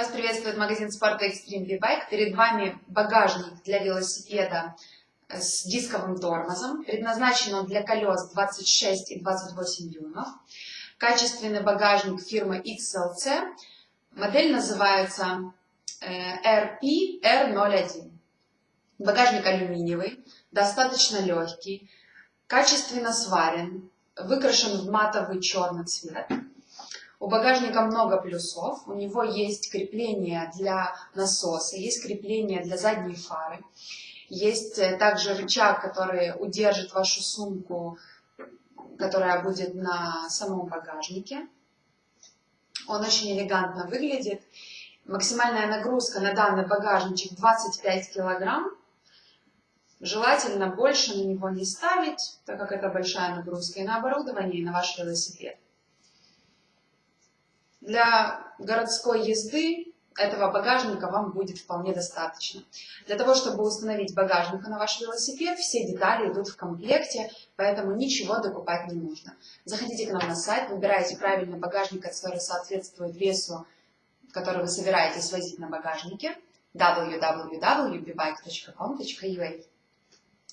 Вас приветствует магазин спорта Extreme V-Bike. Перед вами багажник для велосипеда с дисковым тормозом. Предназначен он для колес 26 и 28 дюймов. Качественный багажник фирмы XLC. Модель называется RP R01. Багажник алюминиевый, достаточно легкий, качественно сварен, выкрашен в матовый черный цвет. У багажника много плюсов. У него есть крепление для насоса, есть крепление для задней фары. Есть э, также рычаг, который удержит вашу сумку, которая будет на самом багажнике. Он очень элегантно выглядит. Максимальная нагрузка на данный багажничек 25 килограмм. Желательно больше на него не ставить, так как это большая нагрузка и на оборудование, и на ваш велосипед. Для городской езды этого багажника вам будет вполне достаточно. Для того, чтобы установить багажник на ваш велосипед, все детали идут в комплекте, поэтому ничего докупать не нужно. Заходите к нам на сайт, выбирайте правильный багажник, который соответствует весу, который вы собираетесь возить на багажнике www.bbike.com.ua